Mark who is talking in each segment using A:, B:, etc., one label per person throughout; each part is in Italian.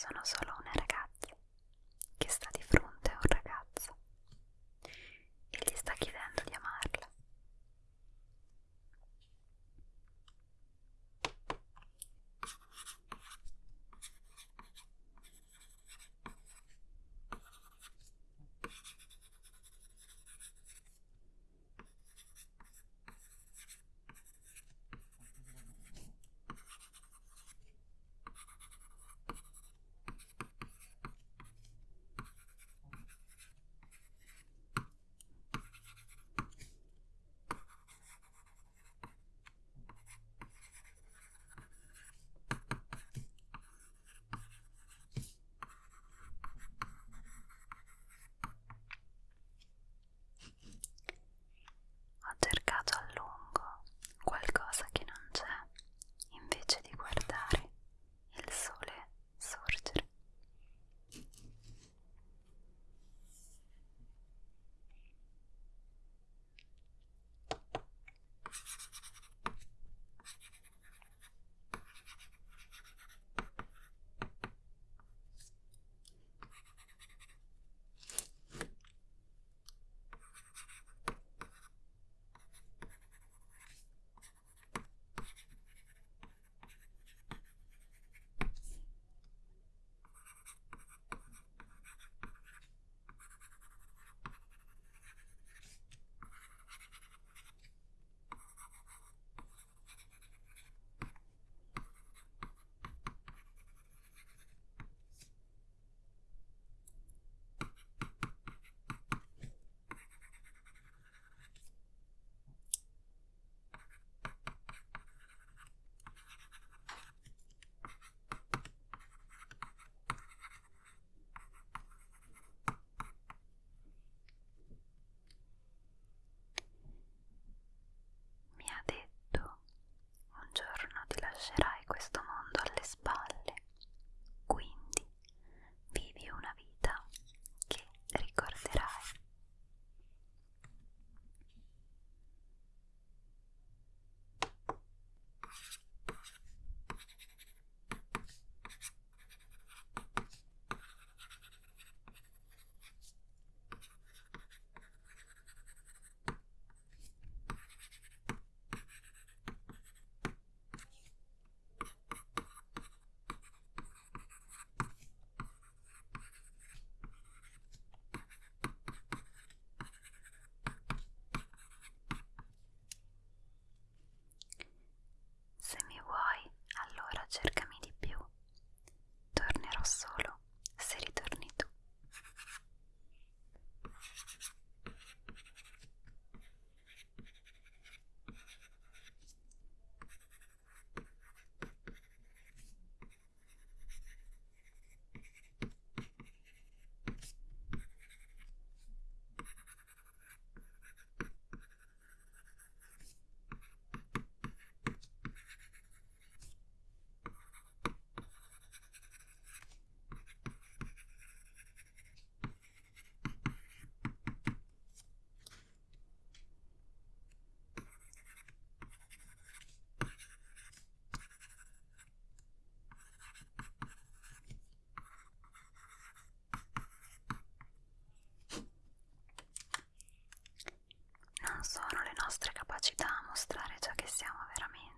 A: sono solo mostrare ciò che siamo veramente,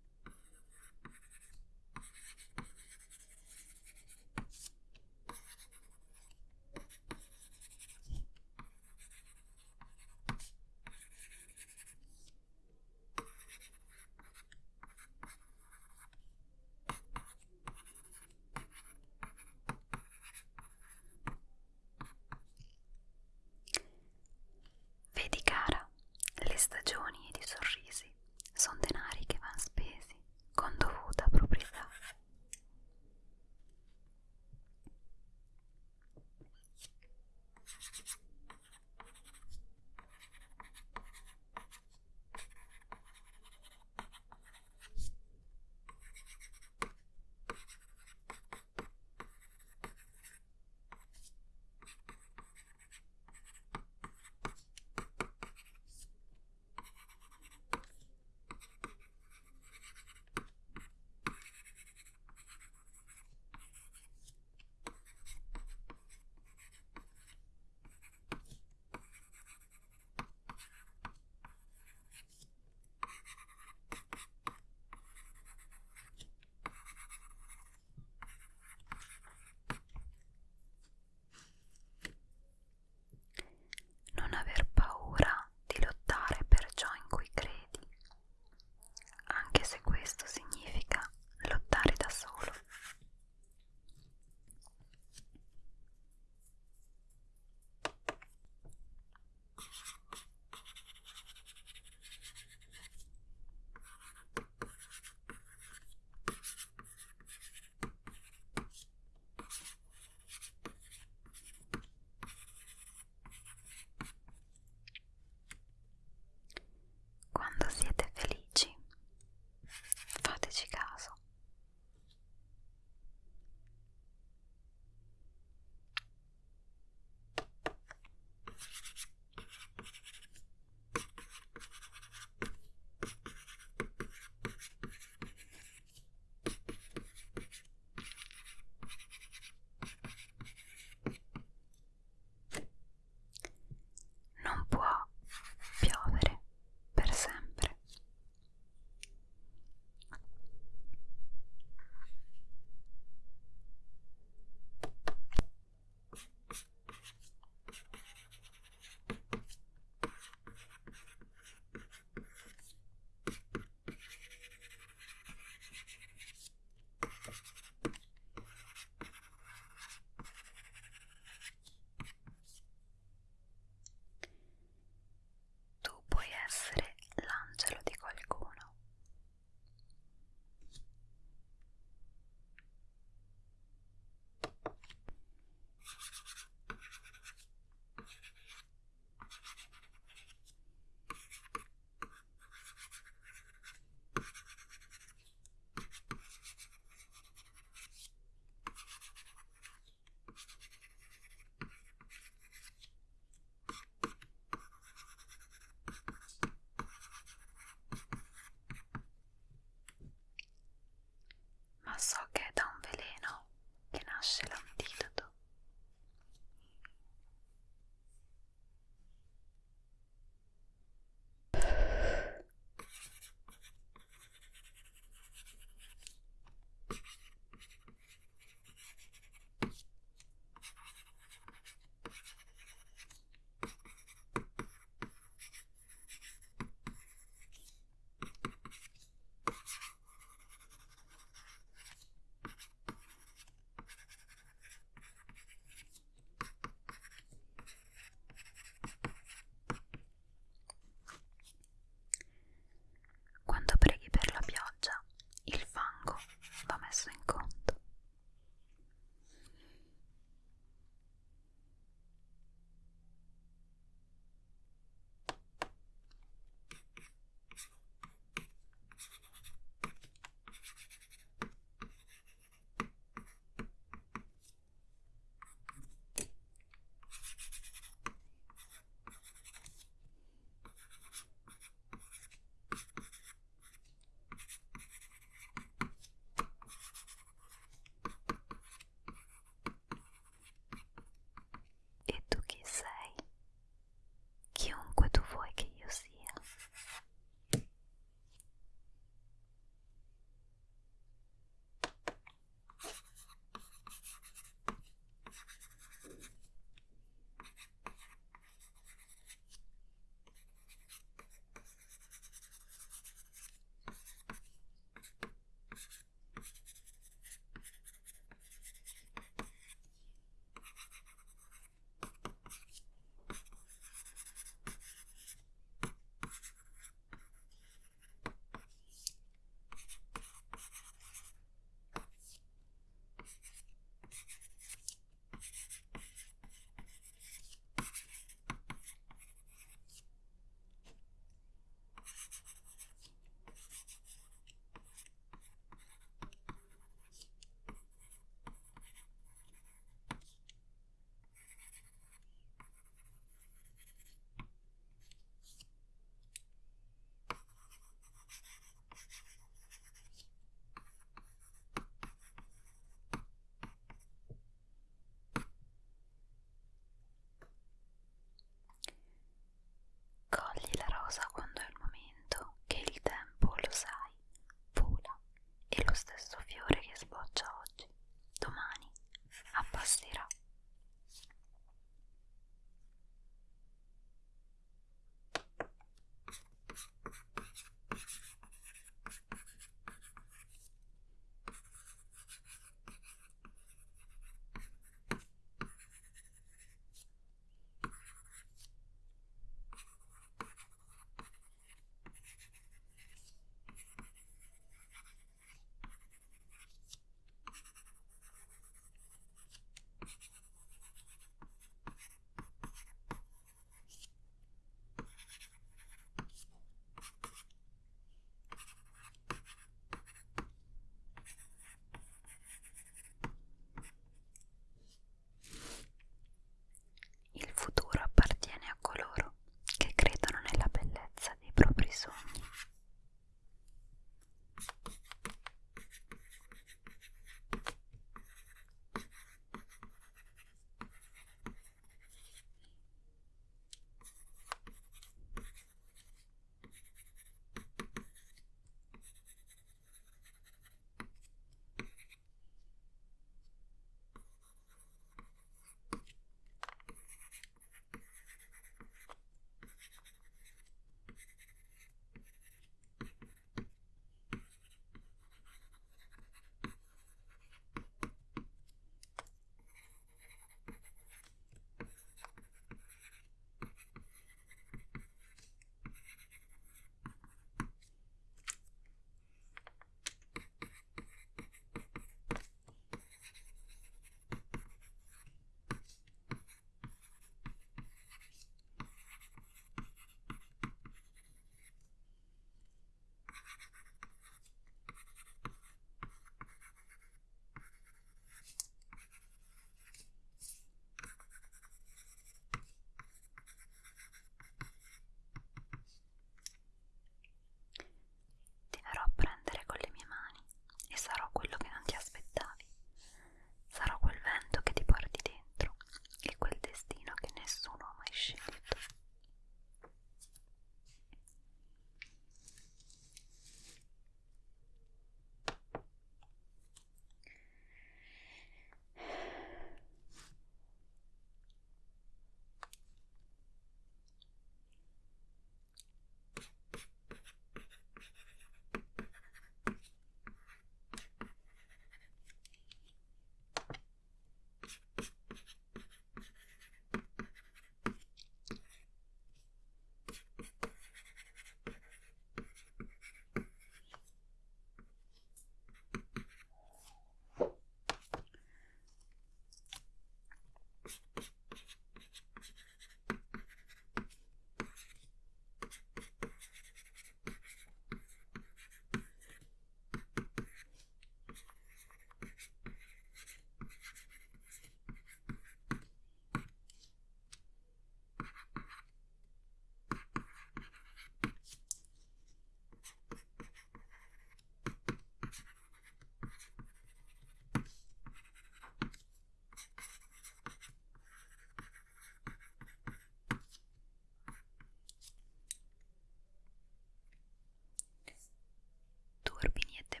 A: Горбинеты.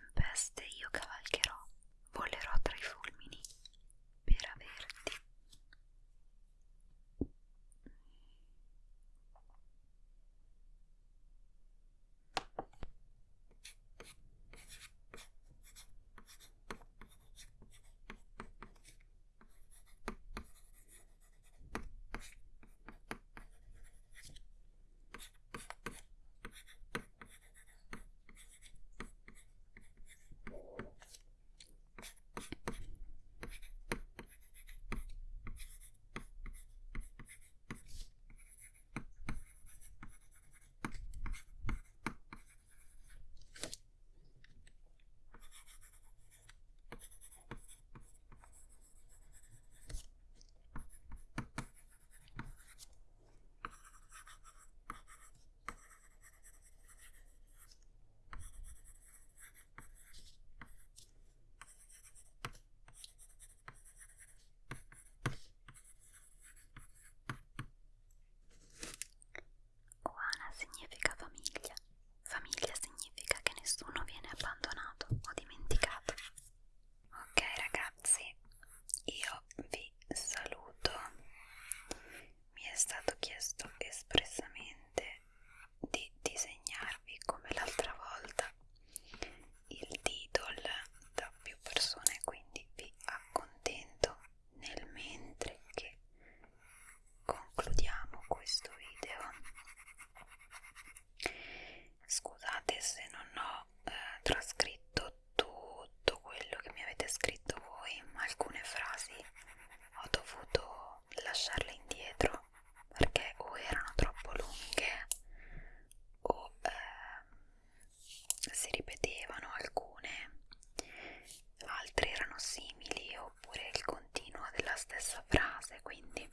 A: Stessa frase, quindi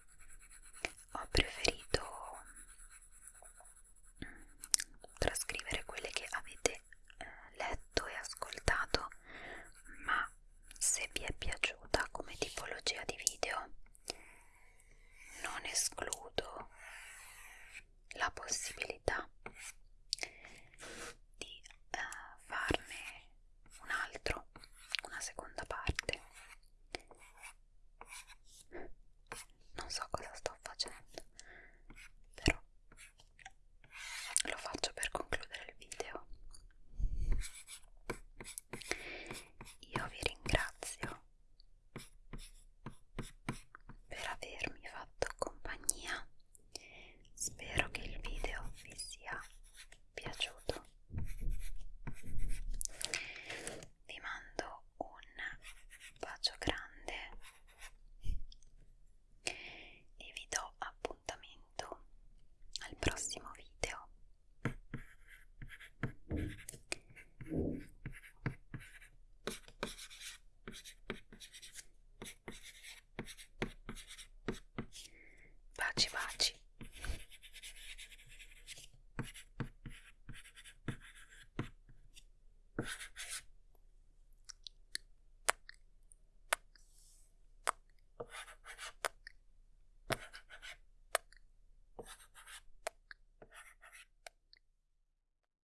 A: ho preferito trascrivere quelle che avete eh, letto e ascoltato, ma se vi è piaciuta come tipologia di video non escludo la possibilità